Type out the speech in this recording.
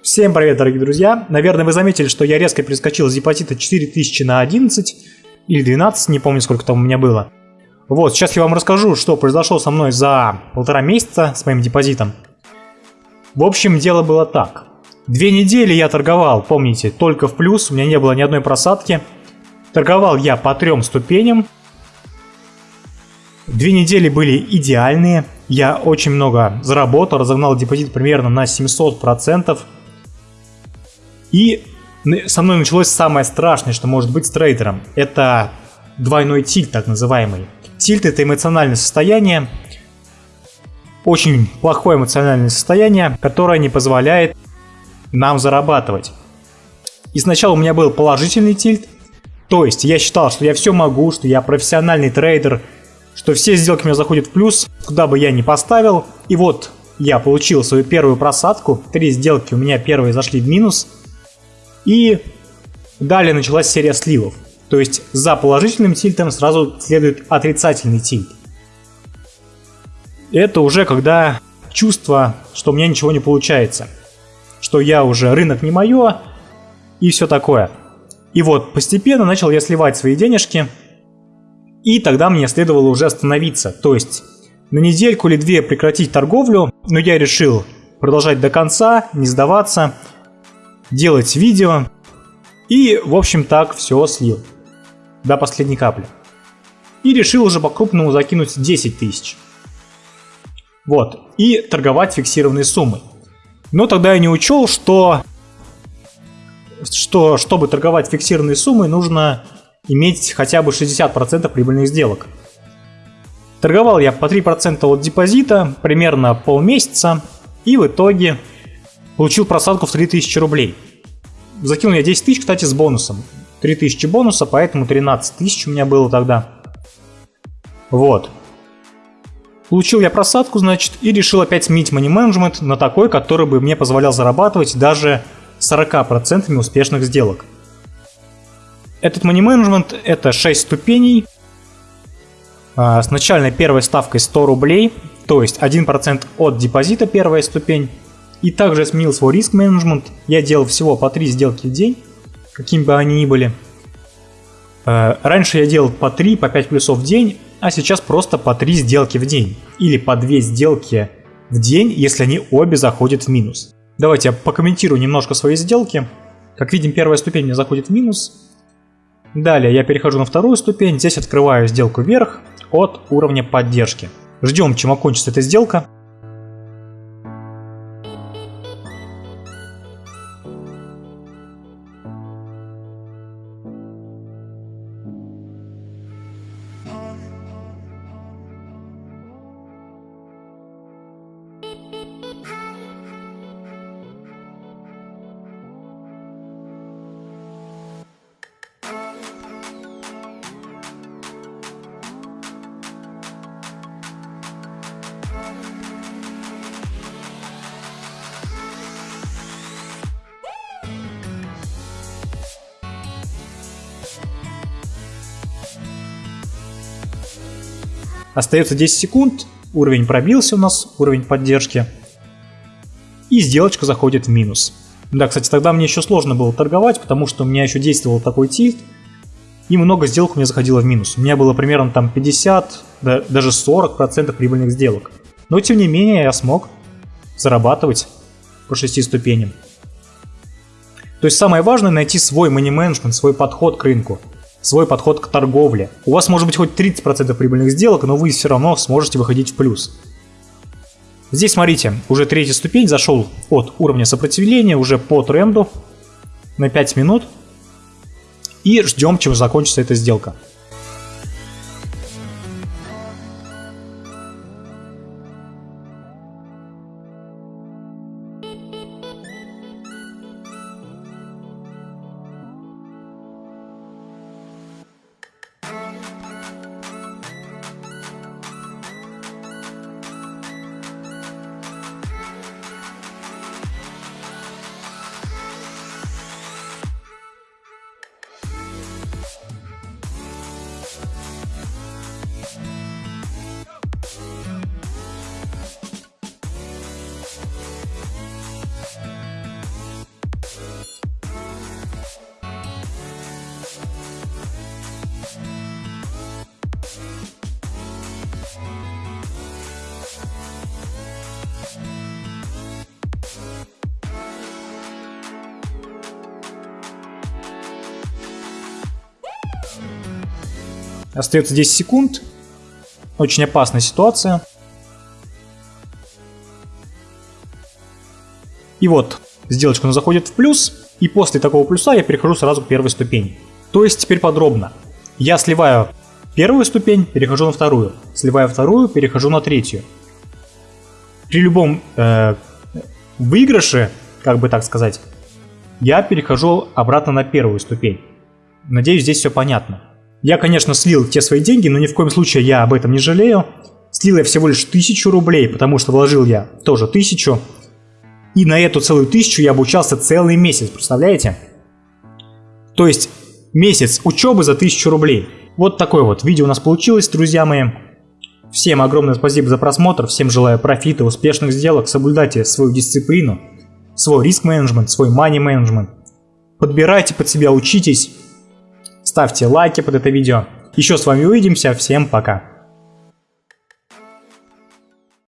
Всем привет, дорогие друзья! Наверное, вы заметили, что я резко перескочил с депозита 4000 на 11 или 12, не помню, сколько там у меня было. Вот, сейчас я вам расскажу, что произошло со мной за полтора месяца с моим депозитом. В общем, дело было так. Две недели я торговал, помните, только в плюс, у меня не было ни одной просадки. Торговал я по трем ступеням. Две недели были идеальные. Я очень много заработал, разогнал депозит примерно на 700%. И со мной началось самое страшное, что может быть с трейдером. Это двойной тильт, так называемый. Тильт это эмоциональное состояние, очень плохое эмоциональное состояние, которое не позволяет нам зарабатывать. И сначала у меня был положительный тильт, то есть я считал, что я все могу, что я профессиональный трейдер, что все сделки у меня заходят в плюс, куда бы я ни поставил. И вот я получил свою первую просадку, три сделки у меня первые зашли в минус – и далее началась серия сливов. То есть за положительным тильтом сразу следует отрицательный тильт. Это уже когда чувство, что у меня ничего не получается. Что я уже, рынок не мое и все такое. И вот постепенно начал я сливать свои денежки. И тогда мне следовало уже остановиться. То есть на недельку или две прекратить торговлю. Но я решил продолжать до конца, не сдаваться делать видео. И, в общем, так все слил. До последней капли. И решил уже по-крупному закинуть 10 тысяч. Вот. И торговать фиксированной суммой. Но тогда я не учел, что, что чтобы торговать фиксированной суммой, нужно иметь хотя бы 60% прибыльных сделок. Торговал я по 3% от депозита, примерно полмесяца, и в итоге Получил просадку в 3000 рублей. Закинул я 10 тысяч, кстати, с бонусом. 3000 бонуса, поэтому 13 тысяч у меня было тогда. Вот. Получил я просадку, значит, и решил опять сменить money management на такой, который бы мне позволял зарабатывать даже 40% успешных сделок. Этот money management это 6 ступеней. А, с начальной первой ставкой 100 рублей, то есть 1% от депозита первая ступень. И также сменил свой риск менеджмент. Я делал всего по 3 сделки в день, какими бы они ни были. Э, раньше я делал по 3, по 5 плюсов в день, а сейчас просто по 3 сделки в день. Или по 2 сделки в день, если они обе заходят в минус. Давайте я покомментирую немножко свои сделки. Как видим, первая ступень мне заходит в минус. Далее я перехожу на вторую ступень, здесь открываю сделку вверх от уровня поддержки. Ждем, чем окончится эта сделка. Остается 10 секунд, уровень пробился у нас, уровень поддержки. И сделочка заходит в минус. Да, кстати, тогда мне еще сложно было торговать, потому что у меня еще действовал такой тильт. И много сделок у меня заходило в минус. У меня было примерно там 50, да, даже 40% прибыльных сделок. Но тем не менее я смог зарабатывать по 6 ступеням. То есть самое важное найти свой мани-менеджмент, свой подход к рынку свой подход к торговле. У вас может быть хоть 30% прибыльных сделок, но вы все равно сможете выходить в плюс. Здесь, смотрите, уже третья ступень зашел от уровня сопротивления уже по тренду на 5 минут. И ждем, чем закончится эта сделка. Остается 10 секунд. Очень опасная ситуация. И вот, сделочка заходит в плюс, и после такого плюса я перехожу сразу к первой ступени. То есть теперь подробно. Я сливаю первую ступень, перехожу на вторую. Сливаю вторую, перехожу на третью. При любом э, выигрыше, как бы так сказать, я перехожу обратно на первую ступень. Надеюсь, здесь все понятно. Я, конечно, слил те свои деньги, но ни в коем случае я об этом не жалею. Слил я всего лишь тысячу рублей, потому что вложил я тоже тысячу. И на эту целую тысячу я обучался целый месяц, представляете? То есть месяц учебы за тысячу рублей. Вот такое вот видео у нас получилось, друзья мои. Всем огромное спасибо за просмотр, всем желаю профита, успешных сделок, соблюдайте свою дисциплину, свой риск-менеджмент, свой мани-менеджмент. Подбирайте под себя, учитесь, ставьте лайки под это видео. Еще с вами увидимся, всем пока.